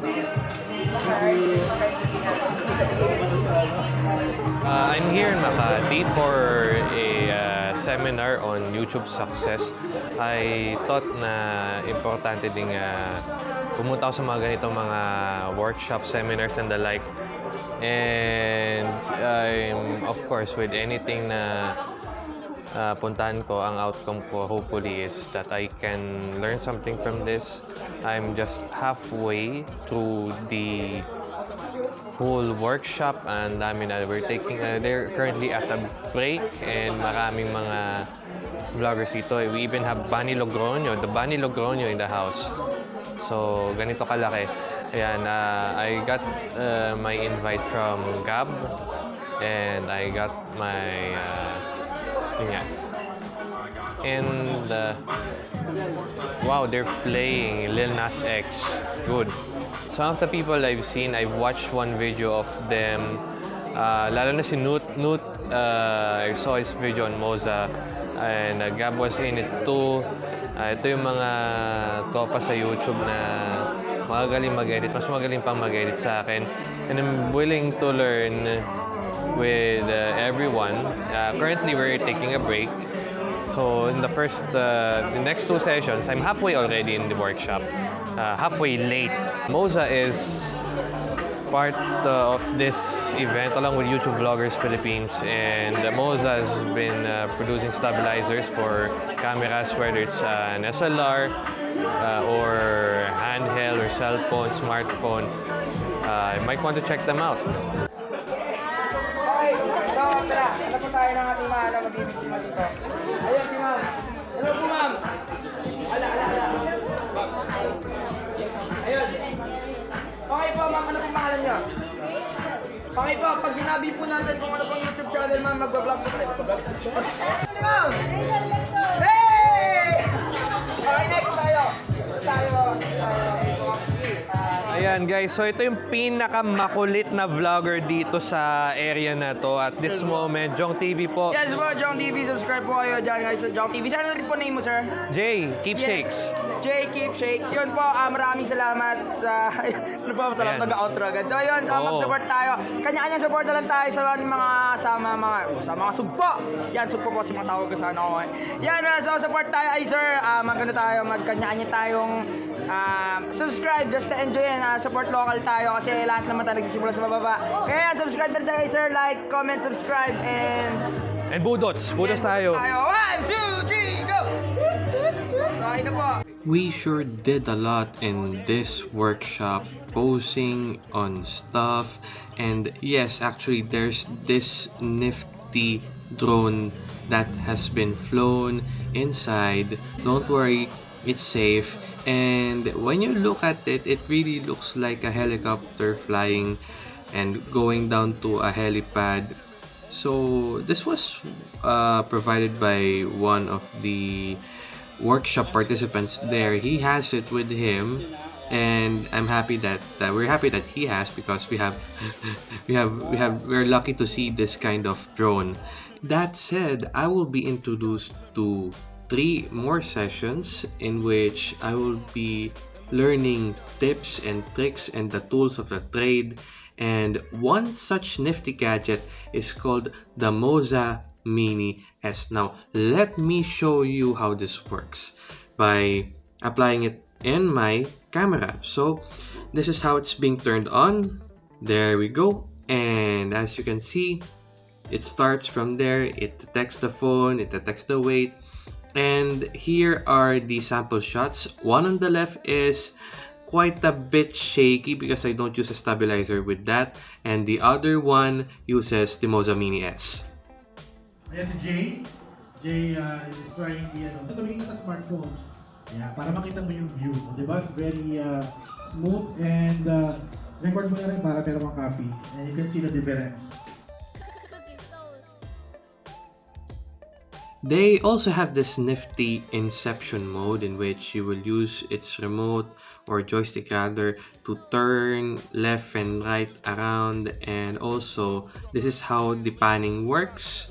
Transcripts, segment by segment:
Uh, I'm here in Makati for a uh, seminar on YouTube success. I thought na importante ding uh, pumunta ako sa mga ganitong mga workshop, seminars and the like. And I'm, of course, with anything na uh, puntahan ko, ang outcome ko hopefully is that I can learn something from this. I'm just halfway through the whole workshop and dami na. We're taking uh, they're currently at a break and maraming mga vloggers dito. We even have Bunny Logroño the Bunny Logroño in the house. So ganito kalaki. Ayan uh, I got uh, my invite from Gab and I got my uh, yun nga. and uh, wow they're playing Lil Nas X. Good. Some of the people I've seen I've watched one video of them uh, lalo na si Nut Nut uh, I saw his video on Moza and uh, Gab was in it too. Uh, ito yung mga topa sa YouTube na magaling mag-edit mas magaling pang mag-edit sa akin. And I'm willing to learn with uh, everyone uh, currently we're taking a break So in the first, uh, the next two sessions, I'm halfway already in the workshop, uh, halfway late. Moza is part uh, of this event along with YouTube Vloggers Philippines and Moza has been uh, producing stabilizers for cameras whether it's an SLR or handheld or cell phone, smartphone. You might want to check them out. Tayo ng ating mahal na mabibigyan dito? Ayun si ma'am. Hello po ma'am. Ala, ala, ala. Ayun. Okay po ma'am, ano pong pangalan niyo? Okay po, pag sinabi po natin kung ano pong YouTube channel ma'am, magbablog po tayo. Magbablog. Ano ma'am? Hey! Ayan guys, so ito yung pinakamakulit na vlogger dito sa area na to at this moment, Jong TV po. Yes po, Jong TV, subscribe po kayo dyan guys sa Jong TV. Saan rin po name mo, sir? Jay, keepsakes. Jay Keepshakes. Yun po, ah, maraming salamat sa... ano po, talagang Ayan. taga-outro agad. So yun, ah, Oo. mag-support tayo. Kanya-kanya support na lang tayo sa mga sama mga sa mga sugpo. Yan, sugpo po si mga tawag ko sana ako. eh. Yan, ah, so support tayo ay sir. Ah, magano tayo, magkanya-kanya tayong ah, subscribe just to enjoy yan. ah, support local tayo kasi lahat naman tayo nagsisimula sa bababa. Kaya yan, subscribe na tayo sir. Like, comment, subscribe, and... And budots, budots tayo. Tayo. One, two, three, go! Okay na po. We sure did a lot in this workshop, posing on stuff, and yes, actually, there's this nifty drone that has been flown inside. Don't worry, it's safe. And when you look at it, it really looks like a helicopter flying and going down to a helipad. So this was uh, provided by one of the workshop participants there. He has it with him, and I'm happy that, that we're happy that he has because we have we have we have we're lucky to see this kind of drone. That said, I will be introduced to three more sessions in which I will be learning tips and tricks and the tools of the trade. And one such nifty gadget is called the Moza Mini S. Now, let me show you how this works by applying it in my camera. So, this is how it's being turned on. There we go. And as you can see, it starts from there. It detects the phone, it detects the weight. And here are the sample shots. One on the left is quite a bit shaky because I don't use a stabilizer with that. And the other one uses the Moza Mini S. Ayan si Jay. Jay uh, is trying the ano. Tutuloy sa smartphones. Yeah, para makita mo yung view. Ba? It's very uh, smooth and uh, record mo na rin para meron copy. And you can see the difference. They also have this nifty Inception mode in which you will use its remote or joystick rather to turn left and right around and also this is how the panning works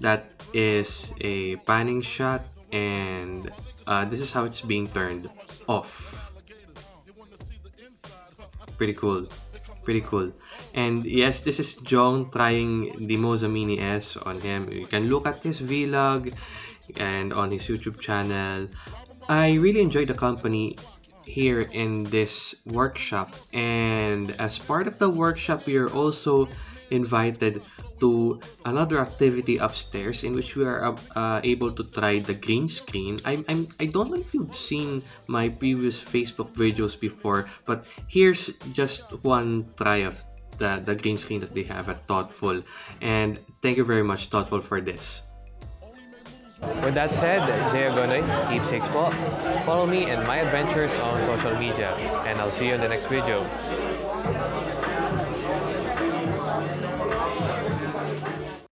that is a panning shot and uh, this is how it's being turned off pretty cool. Pretty cool. And yes, this is Jong trying the Moza Mini S on him. You can look at his vlog and on his YouTube channel. I really enjoyed the company here in this workshop and as part of the workshop we are also invited to another activity upstairs in which we are uh, uh, able to try the green screen. I'm, I'm, I don't know if you've seen my previous Facebook videos before, but here's just one try of the, uh, the green screen that they have at Thoughtful. And thank you very much, Thoughtful, for this. With that said, Jay Agonoy, keepsakes po. Follow me and my adventures on social media, and I'll see you in the next video.